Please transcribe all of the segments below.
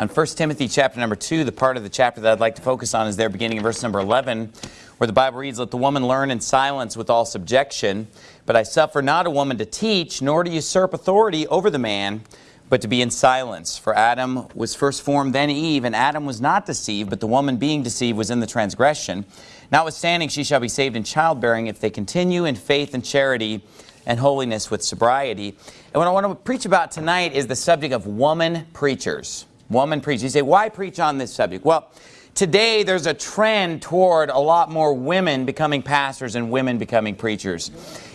On 1 Timothy chapter number 2, the part of the chapter that I'd like to focus on is there beginning in verse number 11, where the Bible reads, Let the woman learn in silence with all subjection, but I suffer not a woman to teach, nor to usurp authority over the man, but to be in silence. For Adam was first formed, then Eve, and Adam was not deceived, but the woman being deceived was in the transgression. Notwithstanding, she shall be saved in childbearing if they continue in faith and charity and holiness with sobriety. And what I want to preach about tonight is the subject of woman preachers. Woman preachers. You say, why preach on this subject? Well, today there's a trend toward a lot more women becoming pastors and women becoming preachers.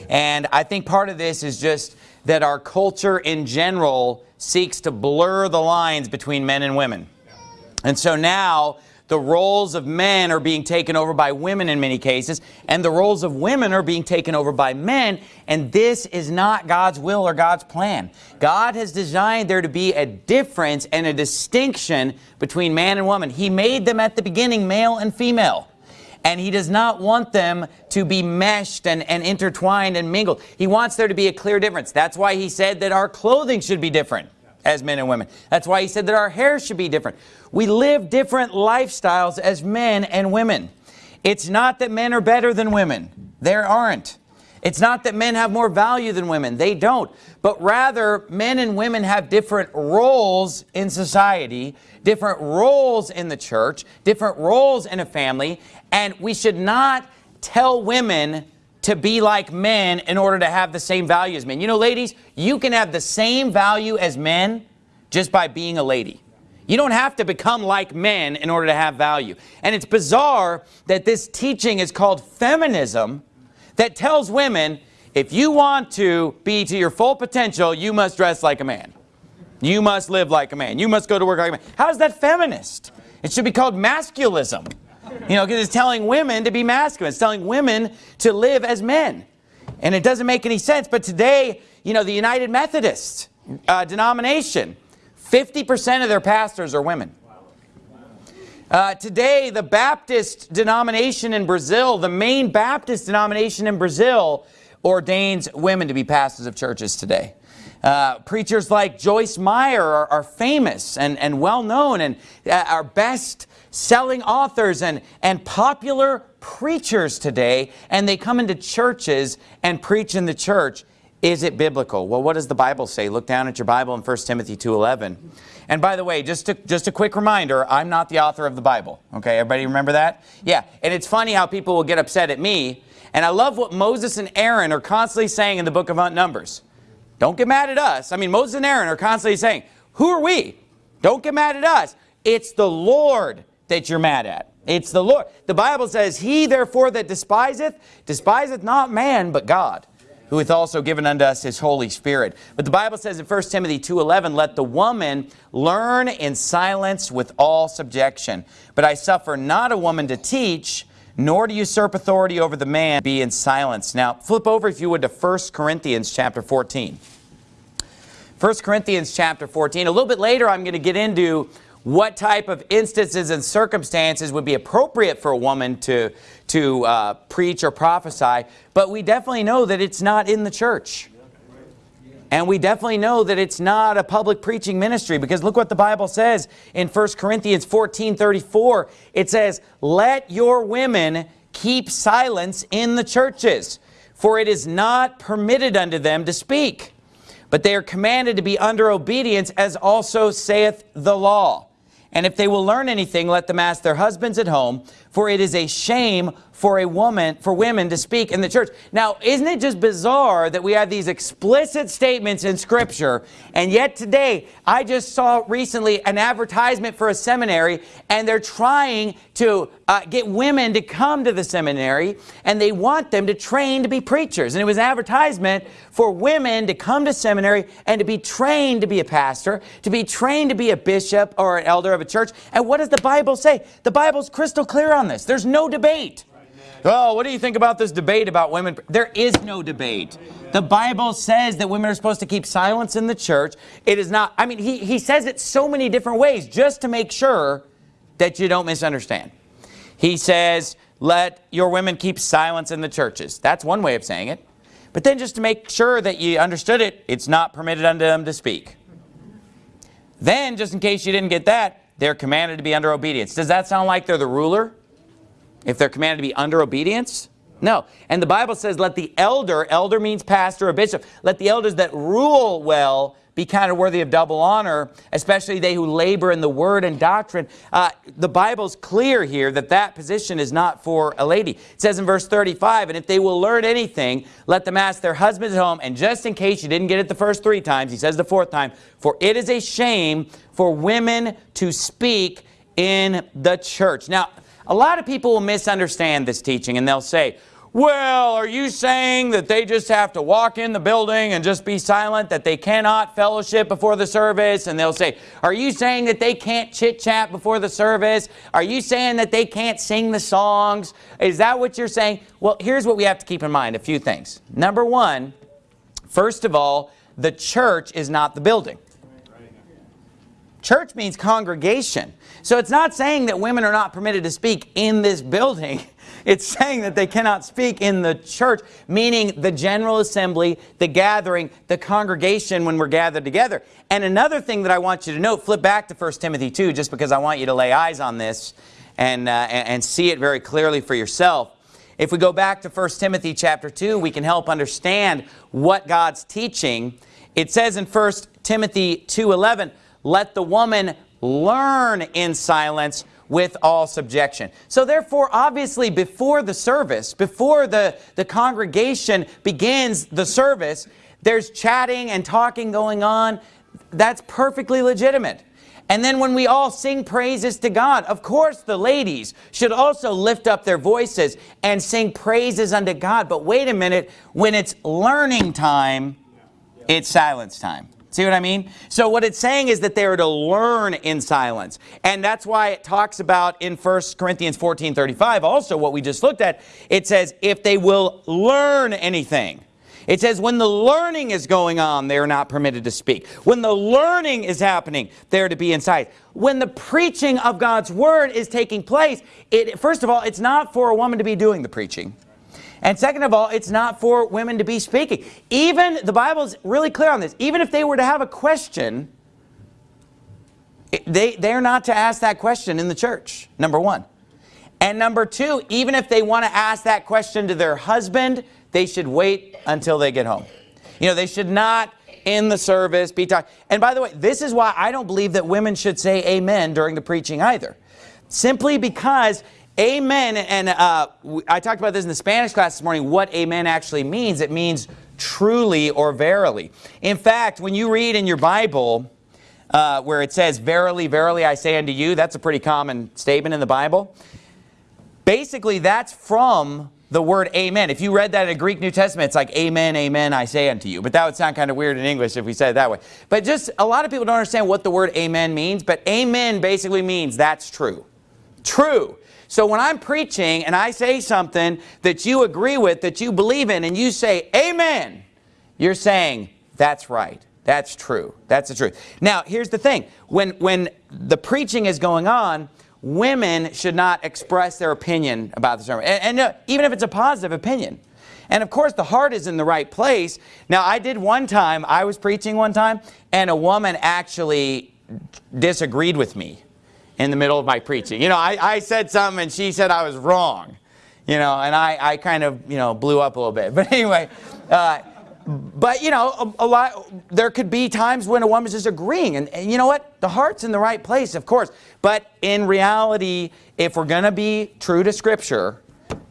And I think part of this is just that our culture in general seeks to blur the lines between men and women. And so now the roles of men are being taken over by women in many cases, and the roles of women are being taken over by men, and this is not God's will or God's plan. God has designed there to be a difference and a distinction between man and woman. He made them at the beginning male and female. And he does not want them to be meshed and, and intertwined and mingled. He wants there to be a clear difference. That's why he said that our clothing should be different as men and women. That's why he said that our hair should be different. We live different lifestyles as men and women. It's not that men are better than women. There aren't. It's not that men have more value than women. They don't. But rather, men and women have different roles in society, different roles in the church, different roles in a family, and we should not tell women to be like men in order to have the same value as men. You know, ladies, you can have the same value as men just by being a lady. You don't have to become like men in order to have value. And it's bizarre that this teaching is called feminism that tells women, if you want to be to your full potential, you must dress like a man. You must live like a man. You must go to work like a man. How is that feminist? It should be called masculism. You know, because it's telling women to be masculine. It's telling women to live as men. And it doesn't make any sense. But today, you know, the United Methodist uh, denomination, 50% of their pastors are women. Uh, today, the Baptist denomination in Brazil, the main Baptist denomination in Brazil, ordains women to be pastors of churches today. Uh, preachers like Joyce Meyer are, are famous and, and well known and uh, our best selling authors and, and popular preachers today, and they come into churches and preach in the church. Is it biblical? Well, what does the Bible say? Look down at your Bible in 1 Timothy 2.11. And by the way, just, to, just a quick reminder, I'm not the author of the Bible. Okay, everybody remember that? Yeah, and it's funny how people will get upset at me. And I love what Moses and Aaron are constantly saying in the book of Numbers. Don't get mad at us. I mean, Moses and Aaron are constantly saying, who are we? Don't get mad at us. It's the Lord that you're mad at. It's the Lord. The Bible says, He therefore that despiseth, despiseth not man, but God, who hath also given unto us His Holy Spirit. But the Bible says in 1 Timothy 2.11, Let the woman learn in silence with all subjection. But I suffer not a woman to teach, nor to usurp authority over the man, be in silence. Now, flip over, if you would, to 1 Corinthians chapter 14. 1 Corinthians chapter 14. A little bit later, I'm going to get into what type of instances and circumstances would be appropriate for a woman to, to uh, preach or prophesy, but we definitely know that it's not in the church. And we definitely know that it's not a public preaching ministry because look what the Bible says in 1 Corinthians 14, 34. It says, let your women keep silence in the churches, for it is not permitted unto them to speak. But they are commanded to be under obedience as also saith the law. And if they will learn anything, let them ask their husbands at home, for it is a shame for a woman, for women to speak in the church. Now, isn't it just bizarre that we have these explicit statements in Scripture, and yet today, I just saw recently an advertisement for a seminary, and they're trying to uh, get women to come to the seminary, and they want them to train to be preachers. And it was an advertisement for women to come to seminary and to be trained to be a pastor, to be trained to be a bishop or an elder of a church. And what does the Bible say? The Bible's crystal clear on this. There's no debate. Oh, what do you think about this debate about women? There is no debate. The Bible says that women are supposed to keep silence in the church. It is not, I mean, he, he says it so many different ways just to make sure that you don't misunderstand. He says, let your women keep silence in the churches. That's one way of saying it. But then just to make sure that you understood it, it's not permitted unto them to speak. Then, just in case you didn't get that, they're commanded to be under obedience. Does that sound like they're the ruler? If they're commanded to be under obedience? No. And the Bible says, let the elder, elder means pastor or bishop, let the elders that rule well be counted worthy of double honor, especially they who labor in the word and doctrine. Uh, the Bible's clear here that that position is not for a lady. It says in verse 35, and if they will learn anything, let them ask their husbands at home. And just in case you didn't get it the first three times, he says the fourth time, for it is a shame for women to speak in the church. Now, a lot of people will misunderstand this teaching and they'll say, well, are you saying that they just have to walk in the building and just be silent, that they cannot fellowship before the service? And they'll say, are you saying that they can't chit-chat before the service? Are you saying that they can't sing the songs? Is that what you're saying? Well, here's what we have to keep in mind, a few things. Number one, first of all, the church is not the building. Church means congregation. So it's not saying that women are not permitted to speak in this building. It's saying that they cannot speak in the church, meaning the general assembly, the gathering, the congregation when we're gathered together. And another thing that I want you to note, flip back to 1 Timothy 2, just because I want you to lay eyes on this and, uh, and see it very clearly for yourself. If we go back to 1 Timothy chapter 2, we can help understand what God's teaching. It says in 1 Timothy 2.11, let the woman learn in silence with all subjection. So therefore, obviously, before the service, before the, the congregation begins the service, there's chatting and talking going on. That's perfectly legitimate. And then when we all sing praises to God, of course the ladies should also lift up their voices and sing praises unto God. But wait a minute, when it's learning time, it's silence time. See what I mean? So what it's saying is that they are to learn in silence. And that's why it talks about in 1 Corinthians 14, 35, also what we just looked at, it says, if they will learn anything. It says when the learning is going on, they're not permitted to speak. When the learning is happening, they're to be inside. When the preaching of God's word is taking place, it, first of all, it's not for a woman to be doing the preaching. And second of all, it's not for women to be speaking. Even, the Bible is really clear on this, even if they were to have a question, they, they're not to ask that question in the church, number one. And number two, even if they want to ask that question to their husband, they should wait until they get home. You know, they should not in the service be talking. And by the way, this is why I don't believe that women should say amen during the preaching either. Simply because Amen, and uh, I talked about this in the Spanish class this morning, what amen actually means. It means truly or verily. In fact, when you read in your Bible uh, where it says, verily, verily, I say unto you, that's a pretty common statement in the Bible. Basically, that's from the word amen. If you read that in a Greek New Testament, it's like amen, amen, I say unto you. But that would sound kind of weird in English if we said it that way. But just a lot of people don't understand what the word amen means, but amen basically means that's true. True. So when I'm preaching and I say something that you agree with, that you believe in, and you say, amen, you're saying, that's right. That's true. That's the truth. Now, here's the thing. When, when the preaching is going on, women should not express their opinion about the sermon. And, and uh, even if it's a positive opinion. And of course, the heart is in the right place. Now, I did one time, I was preaching one time, and a woman actually disagreed with me in the middle of my preaching. You know, I, I said something and she said I was wrong. You know, and I, I kind of, you know, blew up a little bit. But anyway, uh, but you know, a, a, lot, there could be times when a woman's just agreeing. And, and you know what? The heart's in the right place, of course. But in reality, if we're going to be true to Scripture,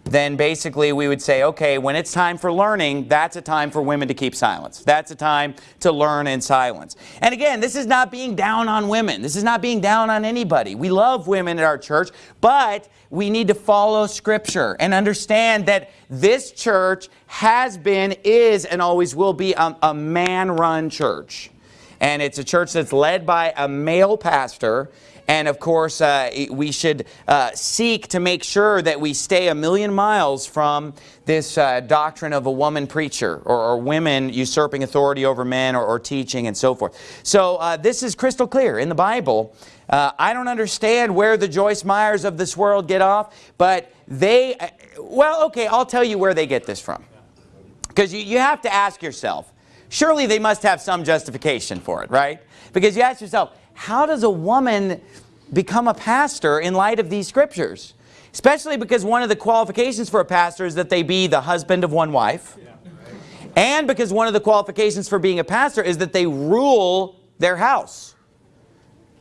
then basically we would say, okay, when it's time for learning, that's a time for women to keep silence. That's a time to learn in silence. And again, this is not being down on women. This is not being down on anybody. We love women at our church, but we need to follow Scripture and understand that this church has been, is, and always will be a, a man-run church. And it's a church that's led by a male pastor and of course, uh, we should uh, seek to make sure that we stay a million miles from this uh, doctrine of a woman preacher or, or, women usurping authority over men or, or teaching and so forth. So uh, this is crystal clear in the Bible. Uh, I don't understand where the Joyce Meyers of this world get off, but they, uh, well, okay, I'll tell you where they get this from. Because you, you have to ask yourself, surely they must have some justification for it, right? Because you ask yourself, how does a woman become a pastor in light of these scriptures? Especially because one of the qualifications for a pastor is that they be the husband of one wife. And because one of the qualifications for being a pastor is that they rule their house.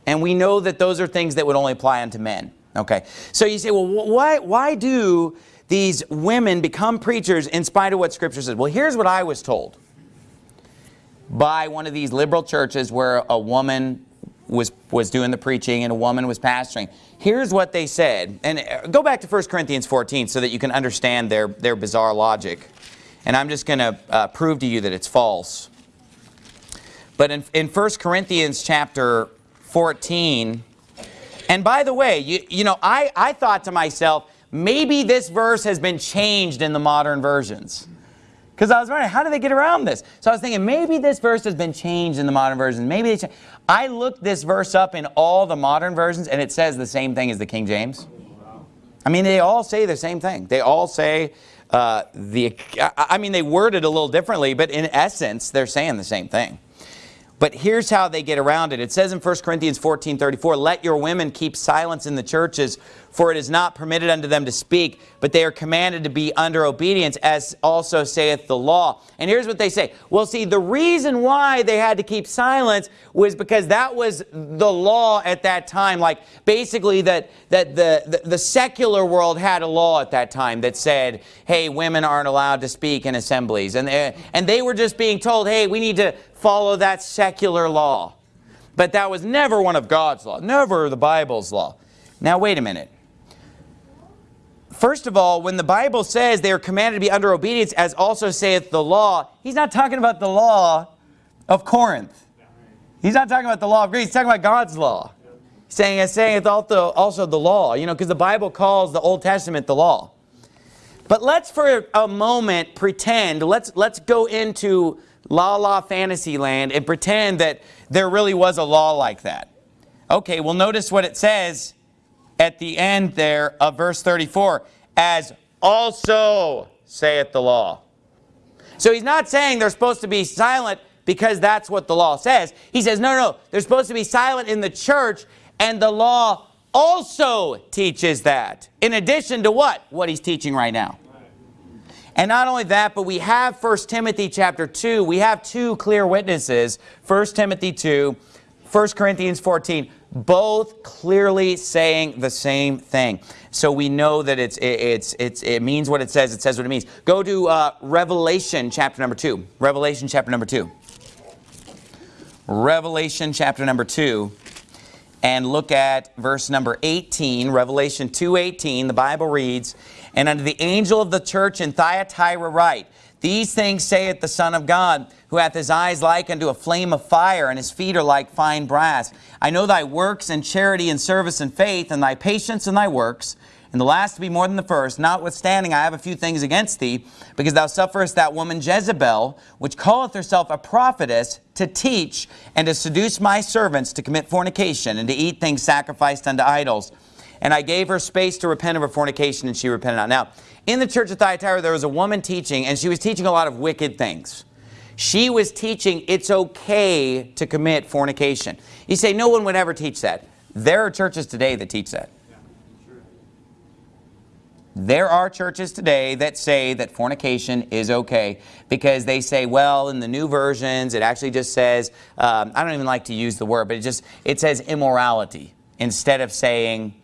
And we know that those are things that would only apply unto men. Okay, so you say, well, why, why do these women become preachers in spite of what Scripture says? Well, here's what I was told by one of these liberal churches where a woman was, was doing the preaching and a woman was pastoring. Here's what they said. And uh, go back to 1 Corinthians 14 so that you can understand their, their bizarre logic. And I'm just going to uh, prove to you that it's false. But in, in 1 Corinthians chapter 14, and by the way, you, you know, I, I thought to myself, maybe this verse has been changed in the modern versions. Because I was wondering, how do they get around this? So I was thinking, maybe this verse has been changed in the modern versions. Maybe they I looked this verse up in all the modern versions, and it says the same thing as the King James. I mean, they all say the same thing. They all say uh, the, I mean, they word it a little differently, but in essence, they're saying the same thing. But here's how they get around it. It says in 1 Corinthians 14, 34, Let your women keep silence in the churches, for it is not permitted unto them to speak, but they are commanded to be under obedience, as also saith the law. And here's what they say. Well, see, the reason why they had to keep silence was because that was the law at that time. Like, basically, that, that the, the, the secular world had a law at that time that said, hey, women aren't allowed to speak in assemblies. And they, and they were just being told, hey, we need to follow that secular law. But that was never one of God's law, never the Bible's law. Now, wait a minute. First of all, when the Bible says they are commanded to be under obedience, as also saith the law, he's not talking about the law of Corinth. He's not talking about the law of Greece. He's talking about God's law. He's saying, it's saying also, also the law, you know, because the Bible calls the Old Testament the law. But let's for a moment pretend, let's, let's go into la la fantasy land and pretend that there really was a law like that. Okay, well notice what it says at the end there of verse 34, as also saith the law. So he's not saying they're supposed to be silent because that's what the law says. He says, no, no, they're supposed to be silent in the church and the law also teaches that. In addition to what? What he's teaching right now. And not only that, but we have 1 Timothy chapter 2. We have two clear witnesses, 1 Timothy 2, 1 Corinthians 14 both clearly saying the same thing. So we know that it's, it's, it's, it means what it says. It says what it means. Go to uh, Revelation chapter number 2. Revelation chapter number 2. Revelation chapter number 2 and look at verse number 18, Revelation 2.18, the Bible reads, And unto the angel of the church in Thyatira write, these things saith the Son of God, who hath his eyes like unto a flame of fire, and his feet are like fine brass. I know thy works, and charity, and service, and faith, and thy patience, and thy works, and the last to be more than the first. Notwithstanding, I have a few things against thee, because thou sufferest that woman Jezebel, which calleth herself a prophetess, to teach and to seduce my servants to commit fornication, and to eat things sacrificed unto idols. And I gave her space to repent of her fornication, and she repented not. Now, in the church of Thyatira, there was a woman teaching, and she was teaching a lot of wicked things. She was teaching it's okay to commit fornication. You say, no one would ever teach that. There are churches today that teach that. There are churches today that say that fornication is okay because they say, well, in the new versions, it actually just says, um, I don't even like to use the word, but it just, it says immorality instead of saying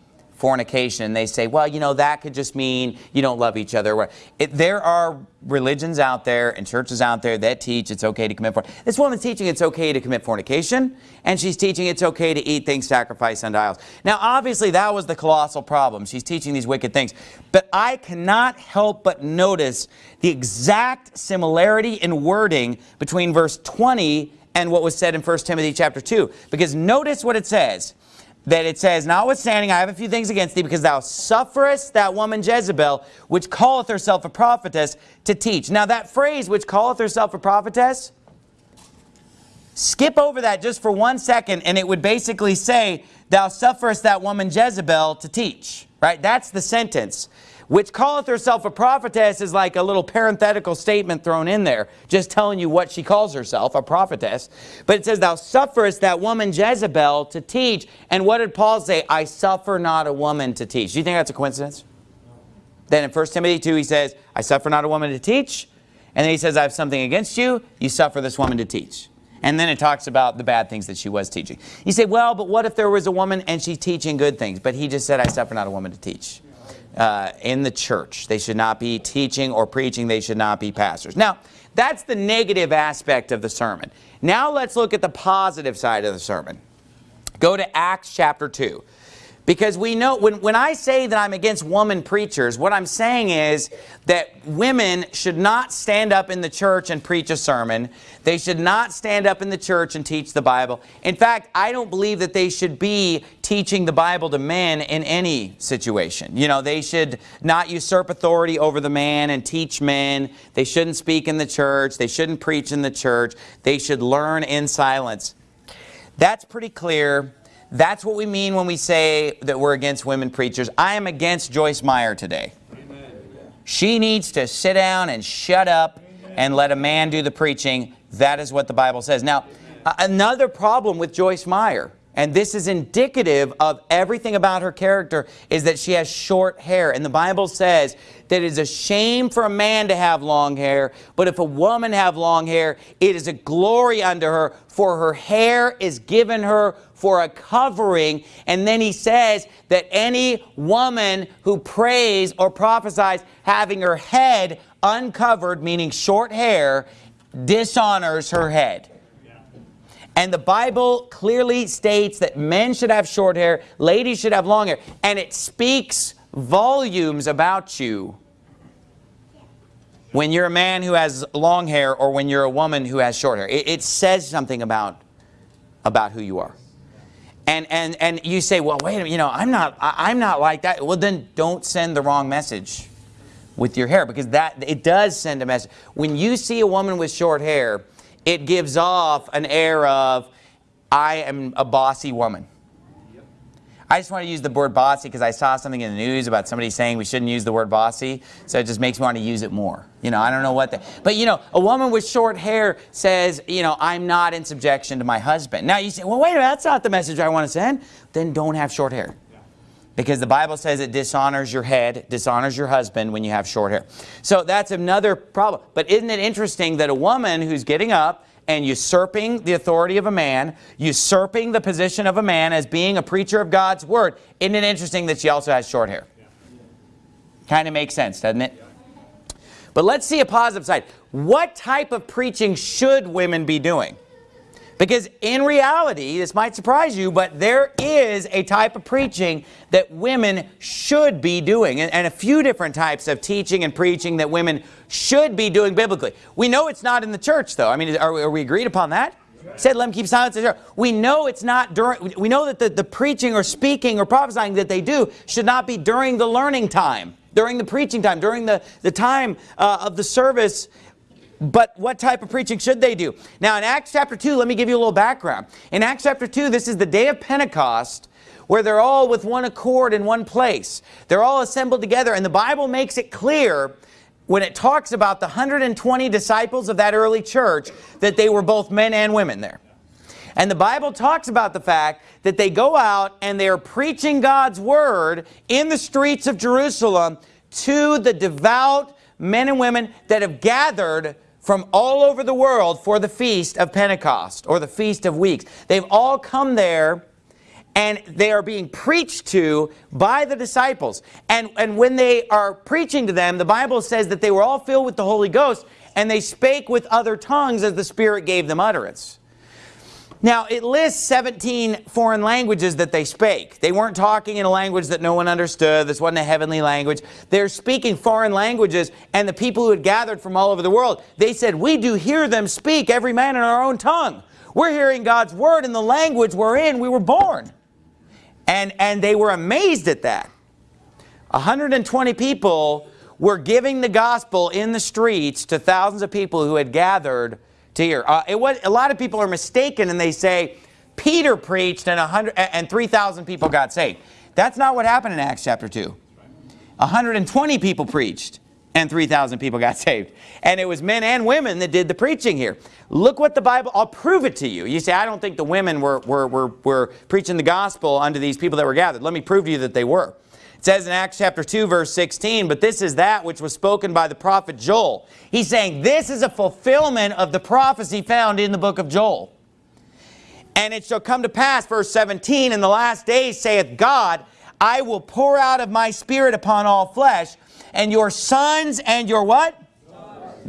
fornication, they say, well, you know, that could just mean you don't love each other. It, there are religions out there and churches out there that teach it's okay to commit fornication. This woman's teaching it's okay to commit fornication, and she's teaching it's okay to eat things sacrificed unto idols. Now, obviously, that was the colossal problem. She's teaching these wicked things. But I cannot help but notice the exact similarity in wording between verse 20 and what was said in 1 Timothy chapter 2. Because notice what it says that it says, Notwithstanding, I have a few things against thee, because thou sufferest that woman Jezebel, which calleth herself a prophetess, to teach. Now that phrase, which calleth herself a prophetess, skip over that just for one second, and it would basically say, Thou sufferest that woman Jezebel to teach. Right? That's the sentence. Which calleth herself a prophetess is like a little parenthetical statement thrown in there, just telling you what she calls herself, a prophetess. But it says, thou sufferest that woman Jezebel to teach. And what did Paul say? I suffer not a woman to teach. Do you think that's a coincidence? Then in 1 Timothy 2, he says, I suffer not a woman to teach. And then he says, I have something against you. You suffer this woman to teach. And then it talks about the bad things that she was teaching. You say, well, but what if there was a woman and she's teaching good things? But he just said, I suffer not a woman to teach uh, in the church. They should not be teaching or preaching. They should not be pastors. Now, that's the negative aspect of the sermon. Now let's look at the positive side of the sermon. Go to Acts chapter 2. Because we know, when, when I say that I'm against woman preachers, what I'm saying is that women should not stand up in the church and preach a sermon. They should not stand up in the church and teach the Bible. In fact, I don't believe that they should be teaching the Bible to men in any situation. You know, they should not usurp authority over the man and teach men. They shouldn't speak in the church. They shouldn't preach in the church. They should learn in silence. That's pretty clear that's what we mean when we say that we're against women preachers. I am against Joyce Meyer today. She needs to sit down and shut up and let a man do the preaching. That is what the Bible says. Now, another problem with Joyce Meyer, and this is indicative of everything about her character, is that she has short hair. And the Bible says that it is a shame for a man to have long hair, but if a woman have long hair, it is a glory unto her, for her hair is given her for a covering. And then he says that any woman who prays or prophesies having her head uncovered, meaning short hair, dishonors her head. And the Bible clearly states that men should have short hair, ladies should have long hair. And it speaks volumes about you when you're a man who has long hair or when you're a woman who has short hair. It, it says something about, about who you are. And, and, and you say, well, wait a minute, you know, I'm not, I, am not like that. Well, then don't send the wrong message with your hair because that it does send a message. When you see a woman with short hair, it gives off an air of, I am a bossy woman. I just want to use the word bossy because I saw something in the news about somebody saying we shouldn't use the word bossy. So it just makes me want to use it more. You know, I don't know what the, but you know, a woman with short hair says, you know, I'm not in subjection to my husband. Now you say, well, wait a minute, that's not the message I want to send. Then don't have short hair. Because the Bible says it dishonors your head, dishonors your husband when you have short hair. So that's another problem. But isn't it interesting that a woman who's getting up and usurping the authority of a man, usurping the position of a man as being a preacher of God's word. Isn't it interesting that she also has short hair? Kind of makes sense, doesn't it? But let's see a positive side. What type of preaching should women be doing? Because in reality, this might surprise you, but there is a type of preaching that women should be doing, and, and, a few different types of teaching and preaching that women should be doing biblically. We know it's not in the church, though. I mean, are, are we agreed upon that? Said, let them keep silence. We know it's not during, we know that the, the preaching or speaking or prophesying that they do should not be during the learning time, during the preaching time, during the, the time uh, of the service but what type of preaching should they do? Now in Acts chapter 2, let me give you a little background. In Acts chapter 2, this is the day of Pentecost where they're all with one accord in one place. They're all assembled together and the Bible makes it clear when it talks about the 120 disciples of that early church that they were both men and women there. And the Bible talks about the fact that they go out and they are preaching God's word in the streets of Jerusalem to the devout men and women that have gathered from all over the world for the Feast of Pentecost or the Feast of Weeks. They've all come there and they are being preached to by the disciples. And, and when they are preaching to them, the Bible says that they were all filled with the Holy Ghost and they spake with other tongues as the Spirit gave them utterance. Now, it lists 17 foreign languages that they spake. They weren't talking in a language that no one understood. This wasn't a heavenly language. They're speaking foreign languages, and the people who had gathered from all over the world, they said, we do hear them speak, every man in our own tongue. We're hearing God's word in the language wherein we were born. And, and they were amazed at that. 120 people were giving the gospel in the streets to thousands of people who had gathered to hear. Uh, it was, a lot of people are mistaken and they say, Peter preached and, 100, and 3,000 people got saved. That's not what happened in Acts chapter 2. 120 people preached and 3,000 people got saved. And it was men and women that did the preaching here. Look what the Bible, I'll prove it to you. You say, I don't think the women were, were, were, were preaching the gospel unto these people that were gathered. Let me prove to you that they were. It says in Acts chapter 2 verse 16, but this is that which was spoken by the prophet Joel. He's saying this is a fulfillment of the prophecy found in the book of Joel. And it shall come to pass, verse 17, in the last days saith God, I will pour out of my spirit upon all flesh, and your sons and your what?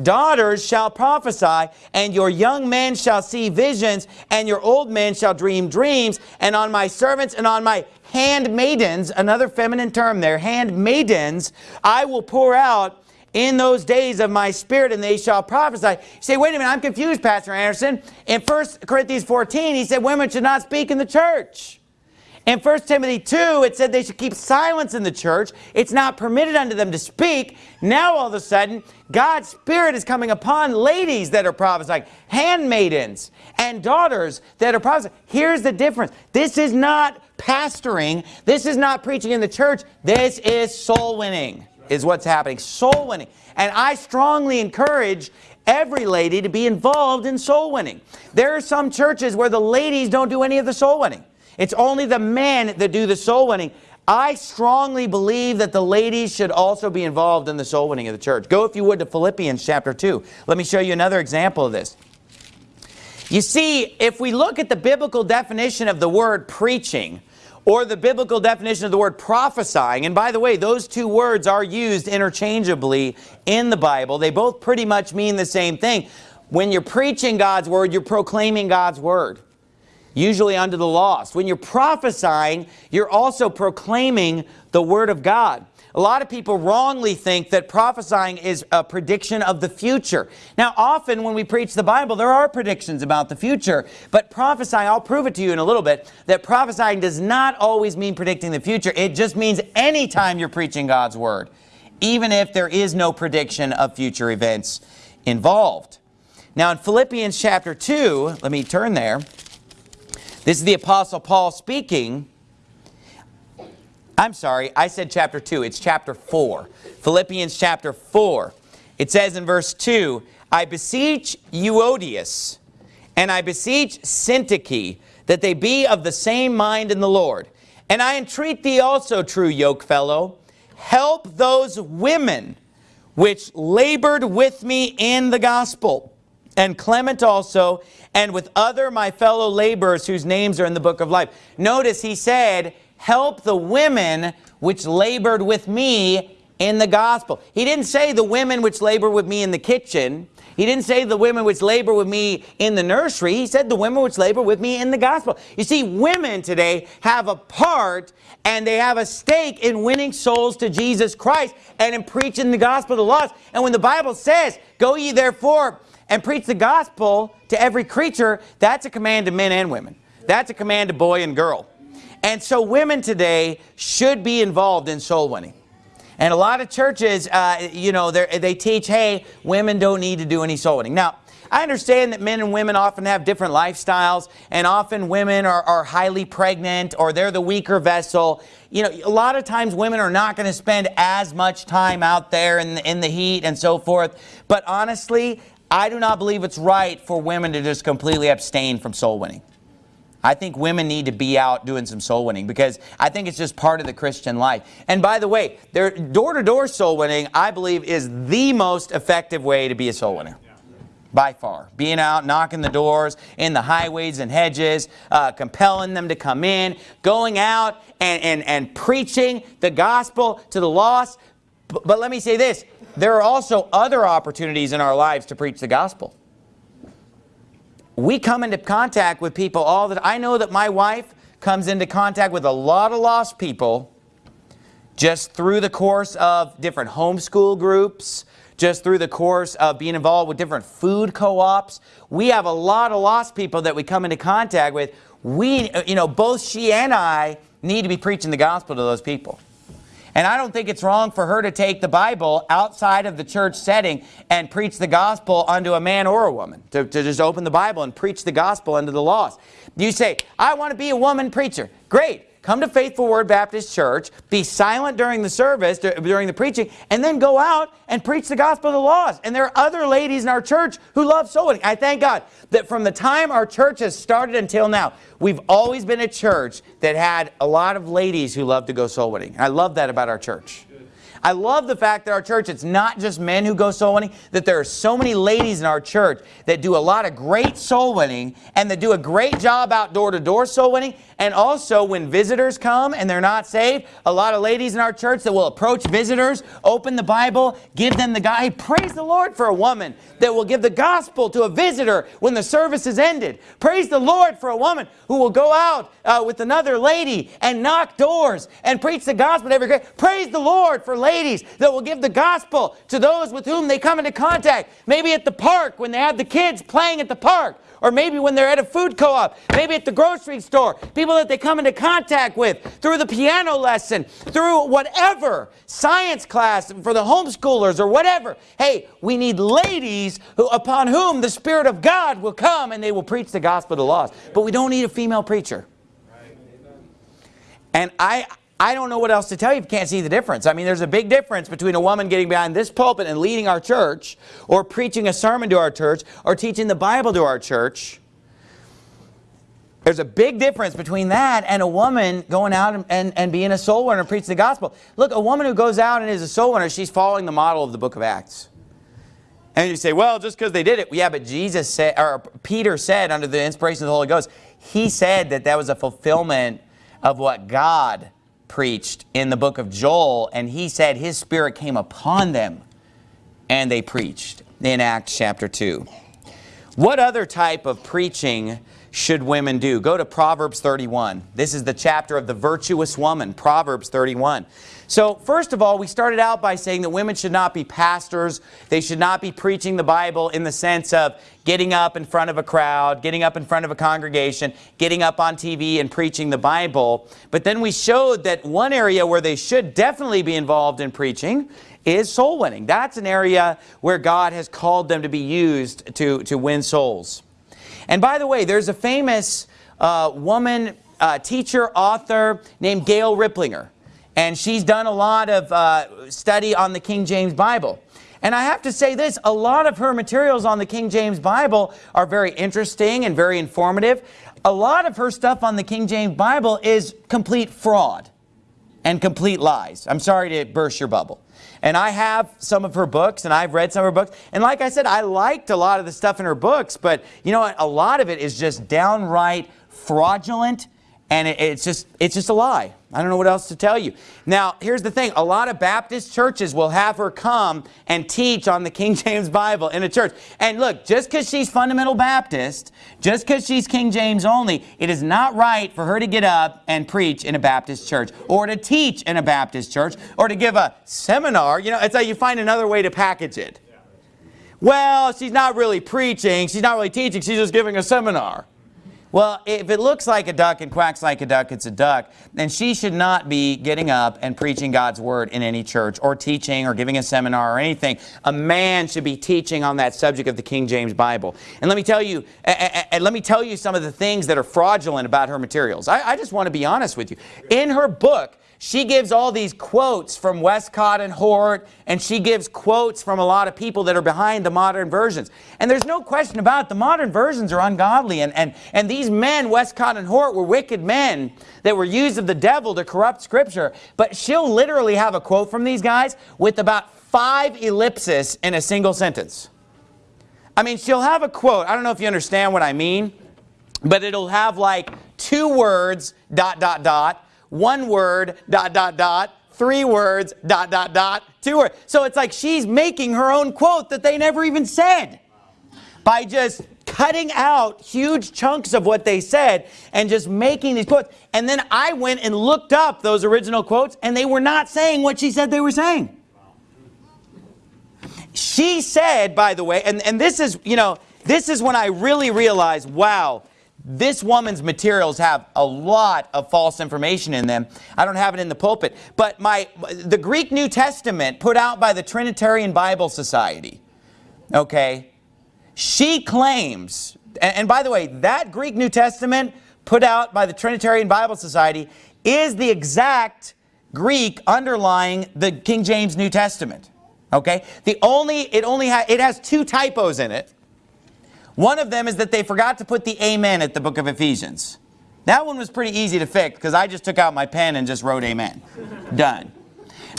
daughters shall prophesy, and your young men shall see visions, and your old men shall dream dreams, and on my servants and on my handmaidens, another feminine term there, handmaidens, I will pour out in those days of my spirit, and they shall prophesy. You say, wait a minute, I'm confused, Pastor Anderson. In 1 Corinthians 14, he said women should not speak in the church. In 1 Timothy 2, it said they should keep silence in the church. It's not permitted unto them to speak. Now, all of a sudden, God's Spirit is coming upon ladies that are prophesying, handmaidens, and daughters that are prophesying. Here's the difference. This is not pastoring. This is not preaching in the church. This is soul winning, is what's happening. Soul winning. And I strongly encourage every lady to be involved in soul winning. There are some churches where the ladies don't do any of the soul winning. It's only the men that do the soul winning. I strongly believe that the ladies should also be involved in the soul winning of the church. Go, if you would, to Philippians chapter 2. Let me show you another example of this. You see, if we look at the biblical definition of the word preaching, or the biblical definition of the word prophesying, and by the way, those two words are used interchangeably in the Bible. They both pretty much mean the same thing. When you're preaching God's word, you're proclaiming God's word usually unto the lost. When you're prophesying, you're also proclaiming the Word of God. A lot of people wrongly think that prophesying is a prediction of the future. Now, often when we preach the Bible, there are predictions about the future, but prophesying, I'll prove it to you in a little bit, that prophesying does not always mean predicting the future. It just means anytime you're preaching God's Word, even if there is no prediction of future events involved. Now, in Philippians chapter 2, let me turn there. This is the Apostle Paul speaking. I'm sorry, I said chapter 2. It's chapter 4. Philippians chapter 4. It says in verse 2, I beseech Euodias, and I beseech Syntyche, that they be of the same mind in the Lord. And I entreat thee also, true yokefellow, help those women which labored with me in the gospel, and Clement also, and with other my fellow laborers whose names are in the book of life. Notice he said, help the women which labored with me in the gospel. He didn't say the women which labor with me in the kitchen. He didn't say the women which labor with me in the nursery. He said the women which labor with me in the gospel. You see, women today have a part and they have a stake in winning souls to Jesus Christ and in preaching the gospel to the lost. And when the Bible says, go ye therefore and preach the gospel to every creature, that's a command to men and women. That's a command to boy and girl. And so women today should be involved in soul winning. And a lot of churches, uh, you know, they teach, hey, women don't need to do any soul winning. Now, I understand that men and women often have different lifestyles and often women are, are highly pregnant or they're the weaker vessel. You know, a lot of times women are not going to spend as much time out there in the, in the heat and so forth. But honestly, I do not believe it's right for women to just completely abstain from soul winning. I think women need to be out doing some soul winning because I think it's just part of the Christian life. And by the way, door-to-door -door soul winning, I believe, is the most effective way to be a soul winner. By far. Being out, knocking the doors, in the highways and hedges, uh, compelling them to come in, going out and, and, and preaching the gospel to the lost. But let me say this, there are also other opportunities in our lives to preach the gospel. We come into contact with people all that I know that my wife comes into contact with a lot of lost people just through the course of different homeschool groups, just through the course of being involved with different food co-ops. We have a lot of lost people that we come into contact with. We, you know, both she and I need to be preaching the gospel to those people. And I don't think it's wrong for her to take the Bible outside of the church setting and preach the gospel unto a man or a woman. To, to just open the Bible and preach the gospel unto the lost. You say, I want to be a woman preacher. Great. Come to Faithful Word Baptist Church, be silent during the service, during the preaching, and then go out and preach the gospel of the lost. And there are other ladies in our church who love soul winning. I thank God that from the time our church has started until now, we've always been a church that had a lot of ladies who love to go soul winning. I love that about our church. I love the fact that our church, it's not just men who go soul winning, that there are so many ladies in our church that do a lot of great soul winning and that do a great job out door-to-door soul winning. And also when visitors come and they're not saved, a lot of ladies in our church that will approach visitors, open the Bible, give them the guy. Praise the Lord for a woman that will give the gospel to a visitor when the service is ended. Praise the Lord for a woman who will go out uh, with another lady and knock doors and preach the gospel to every Praise the Lord for ladies ladies that will give the gospel to those with whom they come into contact. Maybe at the park when they have the kids playing at the park. Or maybe when they're at a food co-op. Maybe at the grocery store. People that they come into contact with through the piano lesson. Through whatever. Science class for the homeschoolers or whatever. Hey, we need ladies who, upon whom the Spirit of God will come and they will preach the gospel to the lost. But we don't need a female preacher. And I, I don't know what else to tell you if you can't see the difference. I mean, there's a big difference between a woman getting behind this pulpit and leading our church, or preaching a sermon to our church, or teaching the Bible to our church. There's a big difference between that and a woman going out and, and, and being a soul winner and preaching the gospel. Look, a woman who goes out and is a soul winner, she's following the model of the book of Acts. And you say, well, just because they did it. Yeah, but Jesus said, or Peter said under the inspiration of the Holy Ghost, he said that that was a fulfillment of what God preached in the book of Joel, and he said his spirit came upon them, and they preached in Acts chapter 2. What other type of preaching should women do? Go to Proverbs 31. This is the chapter of the virtuous woman, Proverbs 31. So first of all, we started out by saying that women should not be pastors. They should not be preaching the Bible in the sense of getting up in front of a crowd, getting up in front of a congregation, getting up on TV and preaching the Bible. But then we showed that one area where they should definitely be involved in preaching is soul winning. That's an area where God has called them to be used to, to win souls. And by the way, there's a famous uh, woman uh, teacher, author named Gail Riplinger. And she's done a lot of uh, study on the King James Bible. And I have to say this, a lot of her materials on the King James Bible are very interesting and very informative. A lot of her stuff on the King James Bible is complete fraud and complete lies. I'm sorry to burst your bubble. And I have some of her books, and I've read some of her books. And like I said, I liked a lot of the stuff in her books, but you know what? A lot of it is just downright fraudulent and it, it's just it's just a lie. I don't know what else to tell you. Now, here's the thing. A lot of Baptist churches will have her come and teach on the King James Bible in a church. And look, just because she's fundamental Baptist, just because she's King James only, it is not right for her to get up and preach in a Baptist church or to teach in a Baptist church or to give a seminar. You know, it's like you find another way to package it. Well, she's not really preaching. She's not really teaching. She's just giving a seminar. Well, if it looks like a duck and quacks like a duck, it's a duck, then she should not be getting up and preaching God's word in any church or teaching or giving a seminar or anything. A man should be teaching on that subject of the King James Bible. And let me tell you, and let me tell you some of the things that are fraudulent about her materials. I, I just want to be honest with you. In her book, she gives all these quotes from Westcott and Hort, and she gives quotes from a lot of people that are behind the modern versions. And there's no question about it, the modern versions are ungodly. And, and, and these men, Westcott and Hort, were wicked men that were used of the devil to corrupt Scripture. But she'll literally have a quote from these guys with about five ellipses in a single sentence. I mean, she'll have a quote. I don't know if you understand what I mean, but it'll have like two words, dot, dot, dot, one word, dot, dot, dot, three words, dot, dot, dot, two words. So it's like she's making her own quote that they never even said by just cutting out huge chunks of what they said and just making these quotes. And then I went and looked up those original quotes and they were not saying what she said they were saying. She said, by the way, and, and this is, you know, this is when I really realized, wow, this woman's materials have a lot of false information in them. I don't have it in the pulpit. But my the Greek New Testament put out by the Trinitarian Bible Society, okay, she claims, and, by the way, that Greek New Testament put out by the Trinitarian Bible Society is the exact Greek underlying the King James New Testament. Okay? The only, it only ha it has two typos in it. One of them is that they forgot to put the amen at the book of Ephesians. That one was pretty easy to fix because I just took out my pen and just wrote amen. Done.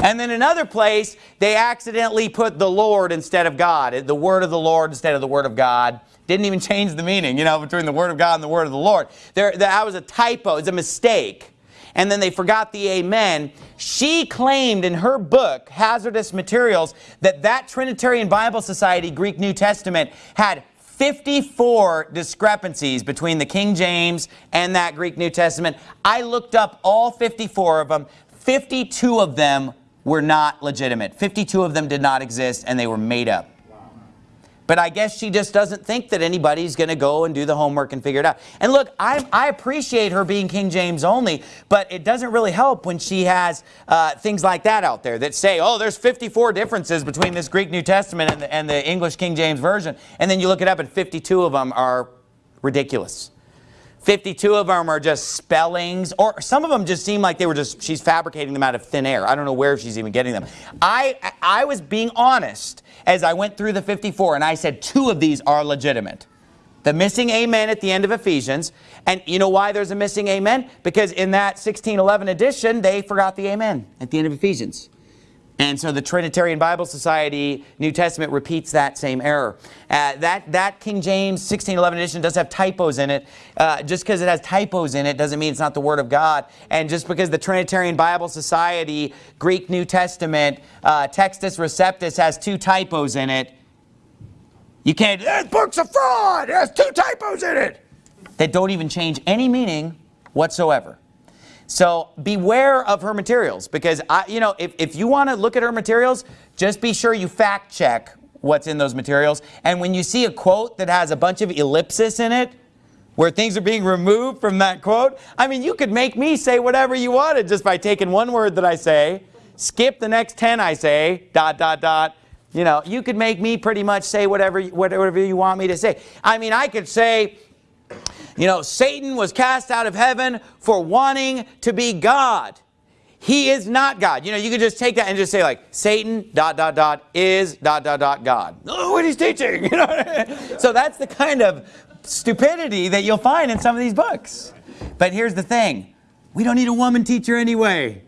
And then another place, they accidentally put the Lord instead of God, the word of the Lord instead of the word of God. Didn't even change the meaning, you know, between the word of God and the word of the Lord. There, that was a typo, it's a mistake. And then they forgot the amen. She claimed in her book, Hazardous Materials, that that Trinitarian Bible Society Greek New Testament had 54 discrepancies between the King James and that Greek New Testament. I looked up all 54 of them. 52 of them were not legitimate. 52 of them did not exist and they were made up. But I guess she just doesn't think that anybody's going to go and do the homework and figure it out. And look, I, I appreciate her being King James only, but it doesn't really help when she has uh, things like that out there that say, oh, there's 54 differences between this Greek New Testament and the, and the English King James Version. And then you look it up and 52 of them are ridiculous. 52 of them are just spellings, or some of them just seem like they were just, she's fabricating them out of thin air. I don't know where she's even getting them. I, I was being honest as I went through the 54, and I said two of these are legitimate. The missing amen at the end of Ephesians. And you know why there's a missing amen? Because in that 1611 edition, they forgot the amen at the end of Ephesians. And so the Trinitarian Bible Society New Testament repeats that same error. Uh, that, that King James 1611 edition does have typos in it. Uh, just because it has typos in it doesn't mean it's not the Word of God. And just because the Trinitarian Bible Society Greek New Testament uh, Textus Receptus has two typos in it, you can't, this book's a fraud, it has two typos in it. That don't even change any meaning whatsoever. So beware of her materials because, I, you know, if, if you want to look at her materials, just be sure you fact check what's in those materials. And when you see a quote that has a bunch of ellipsis in it, where things are being removed from that quote, I mean, you could make me say whatever you wanted just by taking one word that I say, skip the next 10 I say, dot, dot, dot. You know, you could make me pretty much say whatever, whatever you want me to say. I mean, I could say, you know, Satan was cast out of heaven for wanting to be God. He is not God. You know, you could just take that and just say like, Satan, dot, dot, dot, is, dot, dot, dot, God. Oh, what he's teaching. You know? so that's the kind of stupidity that you'll find in some of these books. But here's the thing. We don't need a woman teacher anyway.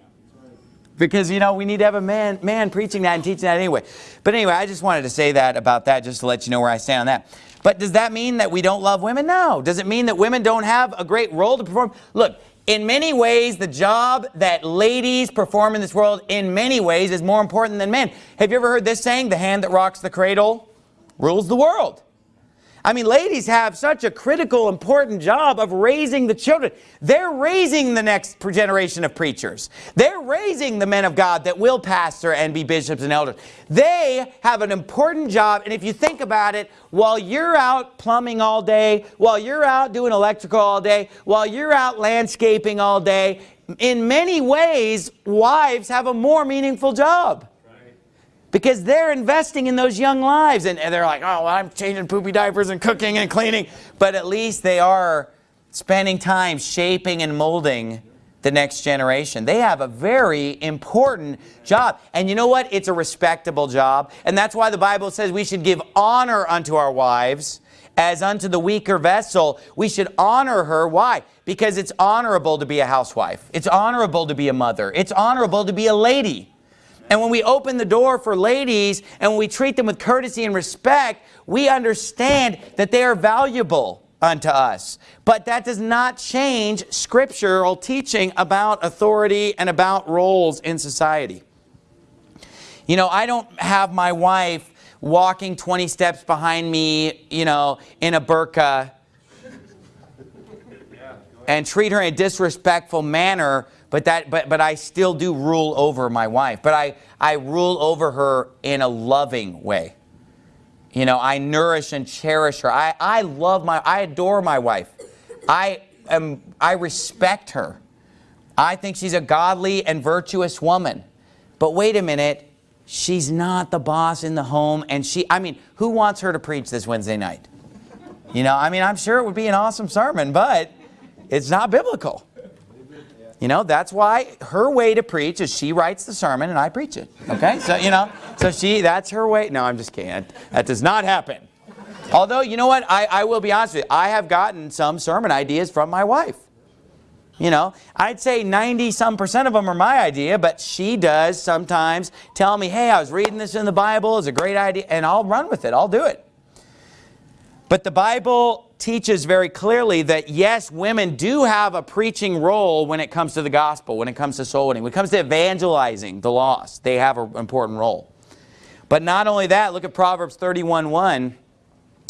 Because, you know, we need to have a man, man preaching that and teaching that anyway. But anyway, I just wanted to say that about that just to let you know where I stand on that. But does that mean that we don't love women? No. Does it mean that women don't have a great role to perform? Look, in many ways, the job that ladies perform in this world, in many ways, is more important than men. Have you ever heard this saying, the hand that rocks the cradle rules the world? I mean, ladies have such a critical, important job of raising the children. They're raising the next generation of preachers. They're raising the men of God that will pastor and be bishops and elders. They have an important job, and if you think about it, while you're out plumbing all day, while you're out doing electrical all day, while you're out landscaping all day, in many ways, wives have a more meaningful job because they're investing in those young lives. And, they're like, oh, well, I'm changing poopy diapers and cooking and cleaning. But at least they are spending time shaping and molding the next generation. They have a very important job. And you know what? It's a respectable job. And that's why the Bible says we should give honor unto our wives as unto the weaker vessel. We should honor her. Why? Because it's honorable to be a housewife. It's honorable to be a mother. It's honorable to be a lady. And when we open the door for ladies and when we treat them with courtesy and respect, we understand that they are valuable unto us. But that does not change scriptural teaching about authority and about roles in society. You know, I don't have my wife walking 20 steps behind me, you know, in a burqa and treat her in a disrespectful manner but, that, but, but I still do rule over my wife. But I, I rule over her in a loving way. You know, I nourish and cherish her. I, I love my, I adore my wife. I, am, I respect her. I think she's a godly and virtuous woman. But wait a minute, she's not the boss in the home. And she, I mean, who wants her to preach this Wednesday night? You know, I mean, I'm sure it would be an awesome sermon, but it's not biblical. You know, that's why her way to preach is she writes the sermon and I preach it. Okay? So, you know, so she, that's her way. No, I'm just kidding. That does not happen. Although, you know what? I, I will be honest with you. I have gotten some sermon ideas from my wife. You know, I'd say 90 some percent of them are my idea, but she does sometimes tell me, hey, I was reading this in the Bible. It's a great idea. And I'll run with it. I'll do it. But the Bible teaches very clearly that yes, women do have a preaching role when it comes to the gospel, when it comes to soul winning, when it comes to evangelizing the lost. They have an important role. But not only that, look at Proverbs 31.1.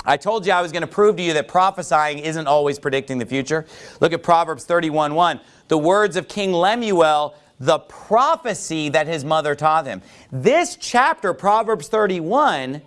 I told you I was going to prove to you that prophesying isn't always predicting the future. Look at Proverbs 31.1. The words of King Lemuel, the prophecy that his mother taught him. This chapter, Proverbs 31,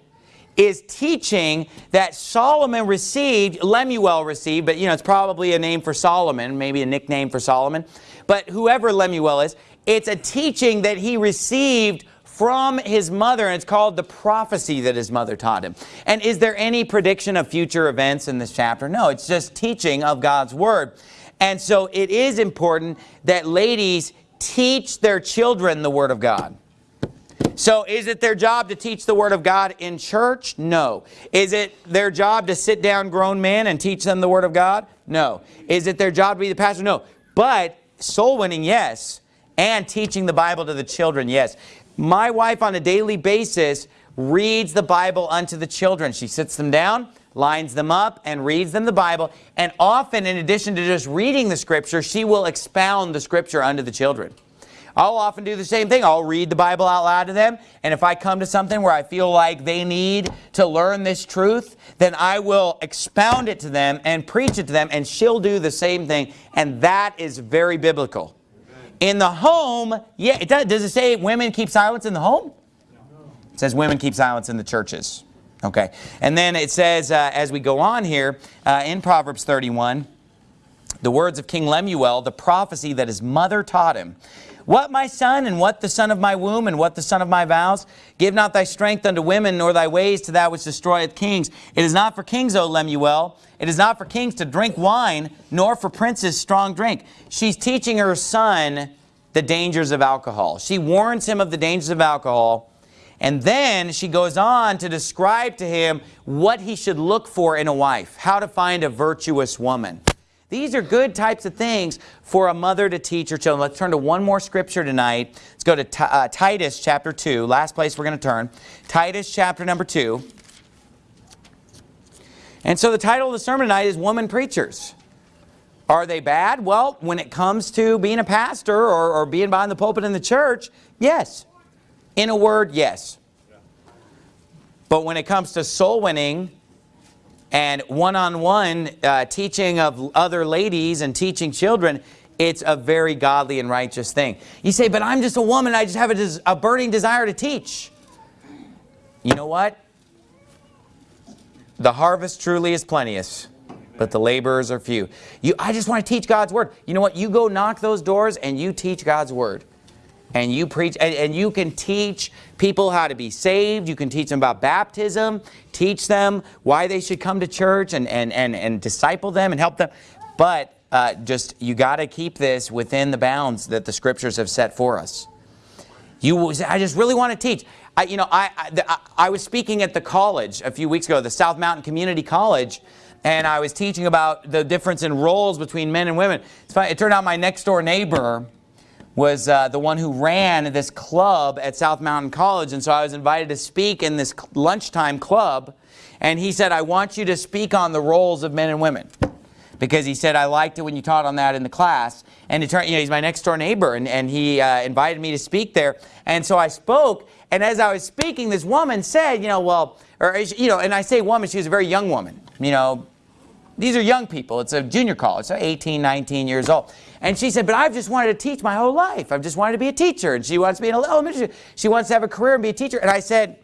is teaching that Solomon received, Lemuel received, but you know, it's probably a name for Solomon, maybe a nickname for Solomon. But whoever Lemuel is, it's a teaching that he received from his mother, and it's called the prophecy that his mother taught him. And is there any prediction of future events in this chapter? No, it's just teaching of God's Word. And so it is important that ladies teach their children the Word of God. So is it their job to teach the Word of God in church? No. Is it their job to sit down grown men and teach them the Word of God? No. Is it their job to be the pastor? No. But soul winning, yes. And teaching the Bible to the children, yes. My wife on a daily basis reads the Bible unto the children. She sits them down, lines them up, and reads them the Bible. And often, in addition to just reading the Scripture, she will expound the Scripture unto the children. I'll often do the same thing. I'll read the Bible out loud to them. And if I come to something where I feel like they need to learn this truth, then I will expound it to them and preach it to them. And she'll do the same thing. And that is very biblical. In the home, yeah, it does. Does it say women keep silence in the home? It says women keep silence in the churches. Okay. And then it says, uh, as we go on here, uh, in Proverbs 31, the words of King Lemuel, the prophecy that his mother taught him. What my son, and what the son of my womb, and what the son of my vows? Give not thy strength unto women, nor thy ways to that which destroyeth kings. It is not for kings, O Lemuel. It is not for kings to drink wine, nor for princes strong drink. She's teaching her son the dangers of alcohol. She warns him of the dangers of alcohol. And then she goes on to describe to him what he should look for in a wife, how to find a virtuous woman. These are good types of things for a mother to teach her children. Let's turn to one more scripture tonight. Let's go to uh, Titus chapter 2, last place we're going to turn. Titus chapter number 2. And so the title of the sermon tonight is Woman Preachers. Are they bad? Well, when it comes to being a pastor or, or being behind the pulpit in the church, yes. In a word, yes. But when it comes to soul winning, and one-on-one -on -one, uh, teaching of other ladies and teaching children, it's a very godly and righteous thing. You say, but I'm just a woman, I just have a, a burning desire to teach. You know what? The harvest truly is plenteous, but the laborers are few. You, I just want to teach God's Word. You know what? You go knock those doors and you teach God's Word and you preach and, and, you can teach people how to be saved. You can teach them about baptism teach them why they should come to church and and and, and disciple them and help them. But uh, just you got to keep this within the bounds that the scriptures have set for us. You I just really want to teach. I, you know I, I, I was speaking at the college a few weeks ago the South Mountain Community College and I was teaching about the difference in roles between men and women. It turned out my next door neighbor was uh, the one who ran this club at South Mountain College. And so I was invited to speak in this lunchtime club. And he said, I want you to speak on the roles of men and women. Because he said, I liked it when you taught on that in the class. And it turned, you know, he's my next door neighbor. And, and he uh, invited me to speak there. And so I spoke. And as I was speaking, this woman said, you know, well, or, you know, and I say woman, she was a very young woman. You know, these are young people. It's a junior college, so 18, 19 years old. And she said, but I've just wanted to teach my whole life. I've just wanted to be a teacher. And she wants to be in elementary. She wants to have a career and be a teacher. And I said,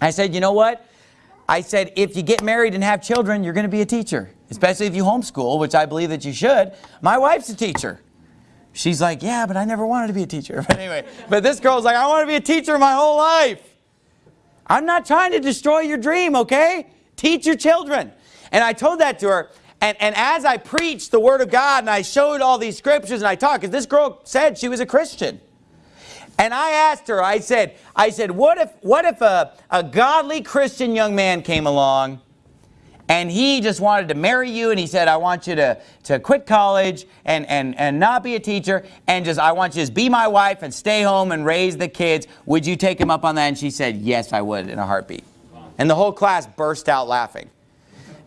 I said, you know what? I said, if you get married and have children, you're going to be a teacher, especially if you homeschool, which I believe that you should. My wife's a teacher. She's like, yeah, but I never wanted to be a teacher. But anyway, but this girl's like, I want to be a teacher my whole life. I'm not trying to destroy your dream, okay? Teach your children. And I told that to her, And, and as I preached the Word of God and I showed all these scriptures and I talked, because this girl said she was a Christian. And I asked her, I said, I said, what if, what if a, a godly Christian young man came along and he just wanted to marry you and he said, I want you to, to quit college and, and, and not be a teacher and just, I want you to just be my wife and stay home and raise the kids. Would you take him up on that? And she said, yes, I would in a heartbeat. And the whole class burst out laughing.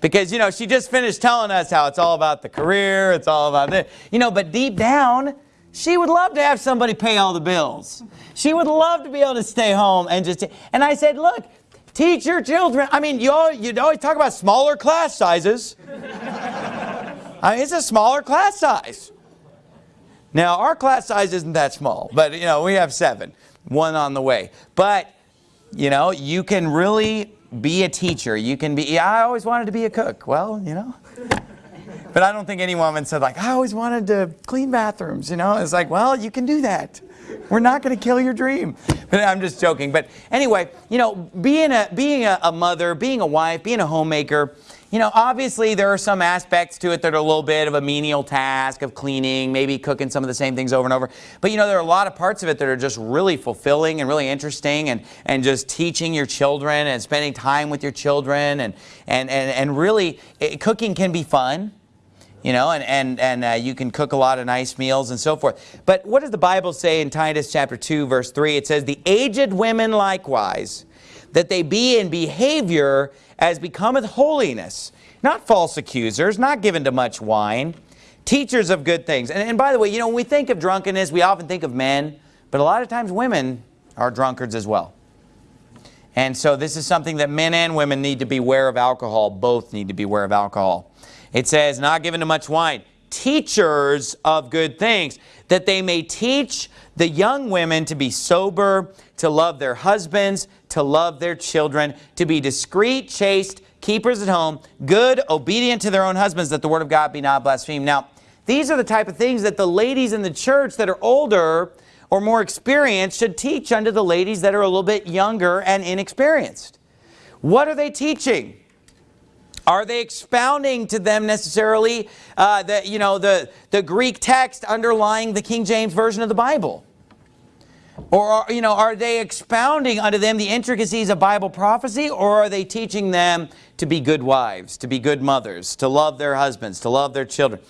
Because, you know, she just finished telling us how it's all about the career, it's all about this. You know, but deep down, she would love to have somebody pay all the bills. She would love to be able to stay home and just, and I said, look, teach your children. I mean, you always, you always talk about smaller class sizes. I mean, it's a smaller class size. Now, our class size isn't that small, but, you know, we have seven, one on the way. But, you know, you can really be a teacher. You can be, yeah, I always wanted to be a cook. Well, you know. But I don't think any woman said like, I always wanted to clean bathrooms, you know. It's like, well, you can do that. We're not going to kill your dream. But I'm just joking. But anyway, you know, being a, being a, a mother, being a wife, being a homemaker, you know, obviously there are some aspects to it that are a little bit of a menial task of cleaning, maybe cooking some of the same things over and over. But you know, there are a lot of parts of it that are just really fulfilling and really interesting and, and just teaching your children and spending time with your children and, and, and, and really, it, cooking can be fun you know, and, and, and uh, you can cook a lot of nice meals and so forth. But what does the Bible say in Titus chapter 2, verse 3? It says, The aged women likewise, that they be in behavior as becometh holiness, not false accusers, not given to much wine, teachers of good things. And, and by the way, you know, when we think of drunkenness, we often think of men, but a lot of times women are drunkards as well. And so this is something that men and women need to be aware of alcohol. Both need to be aware of alcohol. It says, not given to much wine, teachers of good things, that they may teach the young women to be sober, to love their husbands, to love their children, to be discreet, chaste, keepers at home, good, obedient to their own husbands, that the word of God be not blasphemed. Now, these are the type of things that the ladies in the church that are older or more experienced should teach unto the ladies that are a little bit younger and inexperienced. What are they teaching? Are they expounding to them necessarily uh, the, you know, the, the Greek text underlying the King James Version of the Bible? Or, are, you know, are they expounding unto them the intricacies of Bible prophecy, or are they teaching them to be good wives, to be good mothers, to love their husbands, to love their children?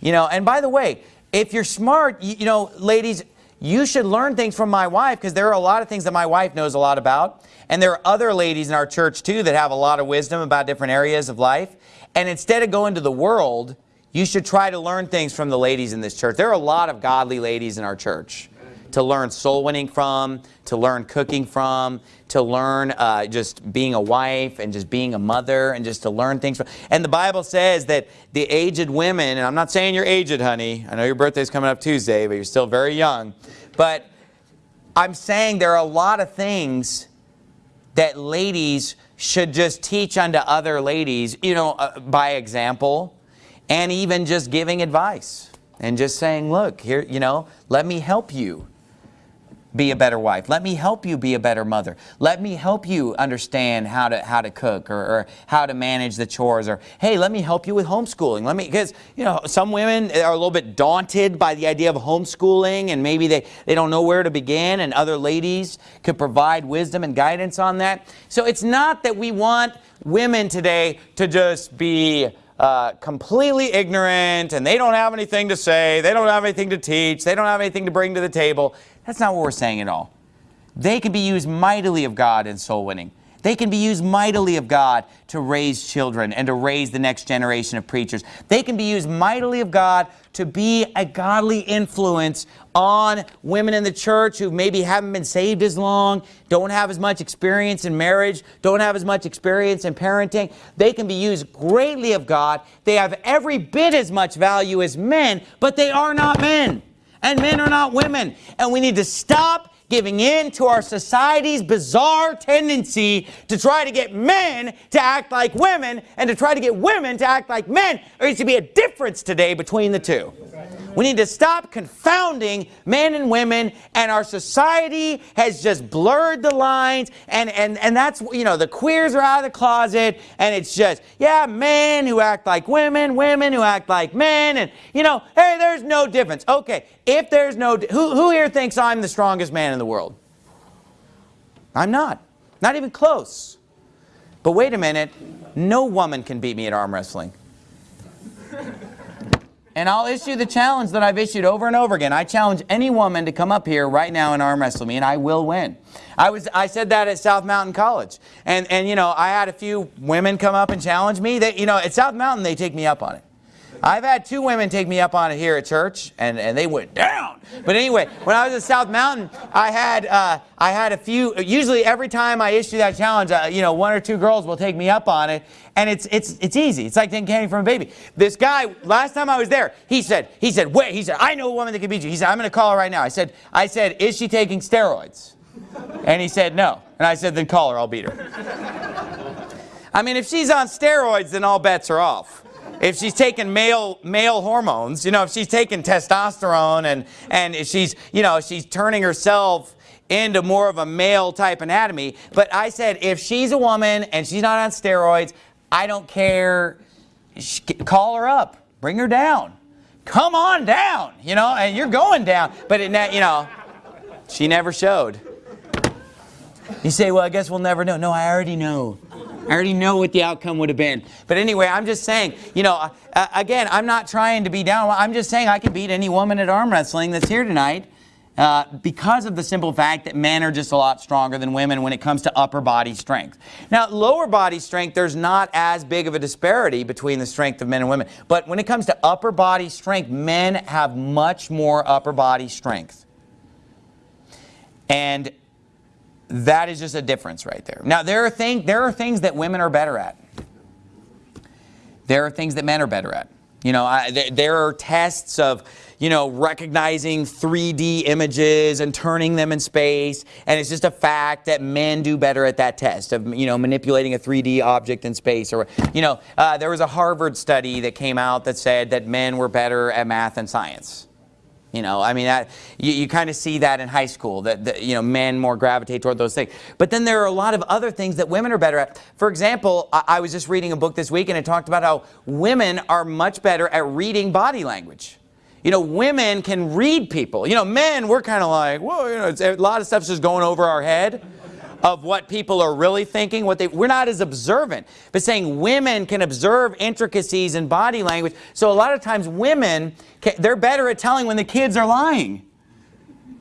You know, and by the way, if you're smart, you, you know, ladies, you should learn things from my wife because there are a lot of things that my wife knows a lot about. And there are other ladies in our church too that have a lot of wisdom about different areas of life. And instead of going to the world, you should try to learn things from the ladies in this church. There are a lot of godly ladies in our church to learn soul winning from, to learn cooking from, to learn uh, just being a wife and just being a mother and just to learn things from. And the Bible says that the aged women, and I'm not saying you're aged, honey. I know your birthday's coming up Tuesday, but you're still very young. But I'm saying there are a lot of things that ladies should just teach unto other ladies, you know, uh, by example, and even just giving advice and just saying, look, here, you know, let me help you be a better wife. Let me help you be a better mother. Let me help you understand how to how to cook or, or, how to manage the chores or hey, let me help you with homeschooling. Let me because you know some women are a little bit daunted by the idea of homeschooling and maybe they they don't know where to begin and other ladies could provide wisdom and guidance on that. So it's not that we want women today to just be uh, completely ignorant and they don't have anything to say, they don't have anything to teach, they don't have anything to bring to the table. That's not what we're saying at all. They can be used mightily of God in soul winning. They can be used mightily of God to raise children and to raise the next generation of preachers. They can be used mightily of God to be a godly influence on women in the church who maybe haven't been saved as long, don't have as much experience in marriage, don't have as much experience in parenting. They can be used greatly of God. They have every bit as much value as men, but they are not men and men are not women. And we need to stop giving in to our society's bizarre tendency to try to get men to act like women and to try to get women to act like men. There needs to be a difference today between the two. We need to stop confounding men and women and our society has just blurred the lines and, and, and that's, you know, the queers are out of the closet and it's just, yeah, men who act like women, women who act like men and, you know, hey, there's no difference. Okay, if there's no, who, who here thinks I'm the strongest man in the world? I'm not. Not even close. But wait a minute, no woman can beat me at arm wrestling. And I'll issue the challenge that I've issued over and over again. I challenge any woman to come up here right now and arm wrestle me, and I will win. I was I said that at South Mountain College, and and you know I had a few women come up and challenge me. That you know at South Mountain they take me up on it. I've had two women take me up on it here at church, and, and they went down. But anyway, when I was at South Mountain, I had uh, I had a few. Usually, every time I issue that challenge, uh, you know, one or two girls will take me up on it, and it's it's it's easy. It's like taking candy from a baby. This guy, last time I was there, he said he said wait. He said I know a woman that can beat you. He said I'm going to call her right now. I said I said is she taking steroids? And he said no. And I said then call her. I'll beat her. I mean, if she's on steroids, then all bets are off if she's taking male male hormones, you know, if she's taking testosterone and and she's, you know, she's turning herself into more of a male type anatomy. But I said, if she's a woman and she's not on steroids, I don't care. Call her up, bring her down, come on down, you know, and you're going down. But it, you know, she never showed. You say, well, I guess we'll never know. No, I already know. I already know what the outcome would have been. But anyway, I'm just saying, you know, uh, again, I'm not trying to be down. I'm just saying I can beat any woman at arm wrestling that's here tonight uh, because of the simple fact that men are just a lot stronger than women when it comes to upper body strength. Now, lower body strength, there's not as big of a disparity between the strength of men and women. But when it comes to upper body strength, men have much more upper body strength. And that is just a difference right there. Now, there are, thing, there are things that women are better at. There are things that men are better at. You know, I, there, there are tests of, you know, recognizing 3D images and turning them in space. And it's just a fact that men do better at that test of, you know, manipulating a 3D object in space. Or, you know, uh, there was a Harvard study that came out that said that men were better at math and science. You know, I mean, that, you, you kind of see that in high school, that, that, you know, men more gravitate toward those things. But then there are a lot of other things that women are better at. For example, I, I was just reading a book this week and it talked about how women are much better at reading body language. You know, women can read people. You know, men, we're kind of like, whoa, you know, a lot of stuff's just going over our head of what people are really thinking. What they, we're not as observant. But saying women can observe intricacies in body language. So a lot of times women, can, they're better at telling when the kids are lying.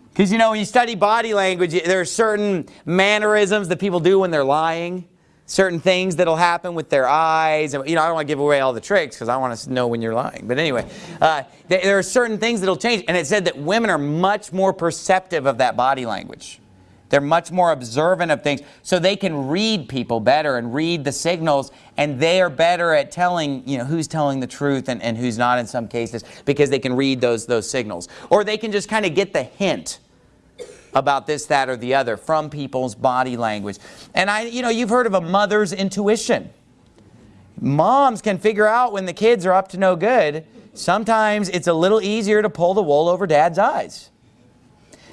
Because, you know, when you study body language, there are certain mannerisms that people do when they're lying. Certain things that'll happen with their eyes. And, You know, I don't want to give away all the tricks because I want to know when you're lying. But anyway, uh, there are certain things that'll change. And it said that women are much more perceptive of that body language. They're much more observant of things. So they can read people better and read the signals and they are better at telling, you know, who's telling the truth and, and who's not in some cases because they can read those, those signals. Or they can just kind of get the hint about this, that, or the other from people's body language. And I, you know, you've heard of a mother's intuition. Moms can figure out when the kids are up to no good. Sometimes it's a little easier to pull the wool over dad's eyes.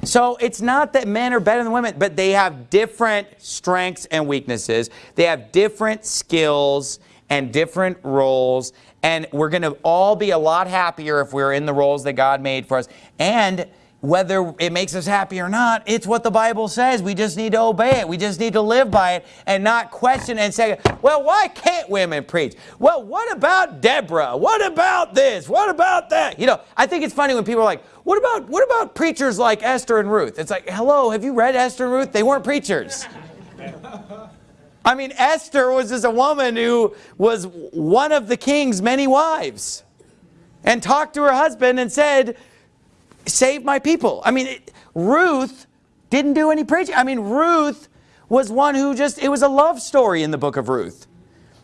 So it's not that men are better than women, but they have different strengths and weaknesses. They have different skills and different roles. And we're going to all be a lot happier if we're in the roles that God made for us. And whether it makes us happy or not, it's what the Bible says. We just need to obey it. We just need to live by it and not question and say, well, why can't women preach? Well, what about Deborah? What about this? What about that? You know, I think it's funny when people are like, what about, what about preachers like Esther and Ruth? It's like, hello, have you read Esther and Ruth? They weren't preachers. I mean, Esther was just a woman who was one of the king's many wives and talked to her husband and said, save my people. I mean, it, Ruth didn't do any preaching. I mean, Ruth was one who just, it was a love story in the book of Ruth.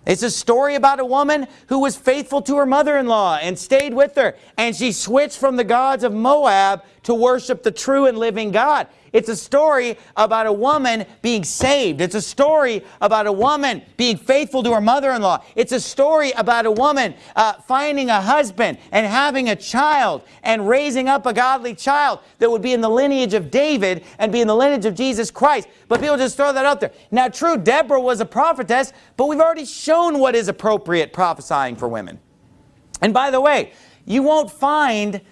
It's a story about a woman who was faithful to her mother-in-law and stayed with her. And she switched from the gods of Moab to worship the true and living God. It's a story about a woman being saved. It's a story about a woman being faithful to her mother-in-law. It's a story about a woman uh, finding a husband and having a child and raising up a godly child that would be in the lineage of David and be in the lineage of Jesus Christ. But people just throw that out there. Now, true, Deborah was a prophetess, but we've already shown what is appropriate prophesying for women. And by the way, you won't find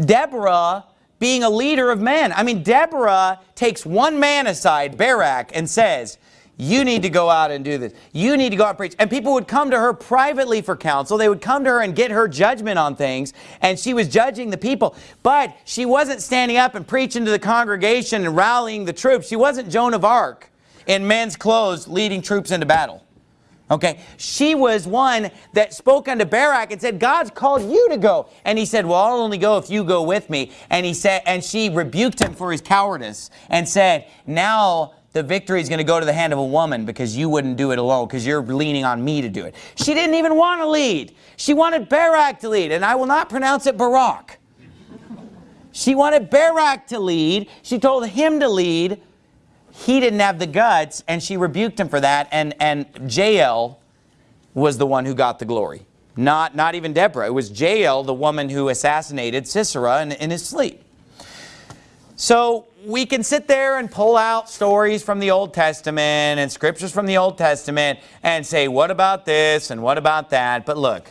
Deborah being a leader of men. I mean, Deborah takes one man aside, Barak, and says, you need to go out and do this. You need to go out and preach. And people would come to her privately for counsel. They would come to her and get her judgment on things. And she was judging the people. But she wasn't standing up and preaching to the congregation and rallying the troops. She wasn't Joan of Arc in men's clothes leading troops into battle. Okay, she was one that spoke unto Barak and said, God's called you to go. And he said, well, I'll only go if you go with me. And he said, and she rebuked him for his cowardice and said, now the victory is going to go to the hand of a woman because you wouldn't do it alone because you're leaning on me to do it. She didn't even want to lead. She wanted Barak to lead, and I will not pronounce it Barak. She wanted Barak to lead. She told him to lead he didn't have the guts and she rebuked him for that and and Jael was the one who got the glory. Not not even Deborah. It was Jael the woman who assassinated Sisera in, in his sleep. So we can sit there and pull out stories from the Old Testament and scriptures from the Old Testament and say what about this and what about that? But look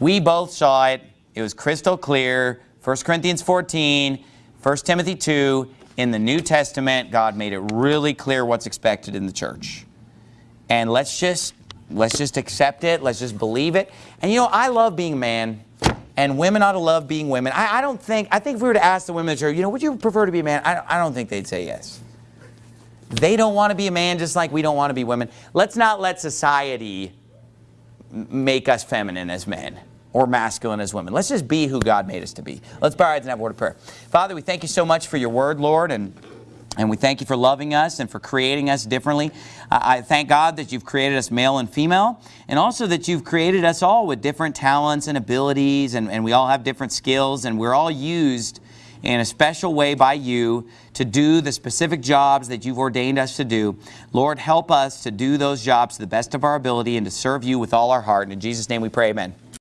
we both saw it. It was crystal clear. 1 Corinthians 14 1 Timothy 2 in the New Testament, God made it really clear what's expected in the church. And let's just, let's just accept it. Let's just believe it. And you know, I love being a man. And women ought to love being women. I, I don't think, I think if we were to ask the women in the church, you know, would you prefer to be a man? I, I don't think they'd say yes. They don't want to be a man just like we don't want to be women. Let's not let society make us feminine as men or masculine as women. Let's just be who God made us to be. Let's bow our heads and have a word of prayer. Father, we thank you so much for your word, Lord, and and we thank you for loving us and for creating us differently. I thank God that you've created us male and female, and also that you've created us all with different talents and abilities, and, and we all have different skills, and we're all used in a special way by you to do the specific jobs that you've ordained us to do. Lord, help us to do those jobs to the best of our ability and to serve you with all our heart. And in Jesus' name we pray, amen.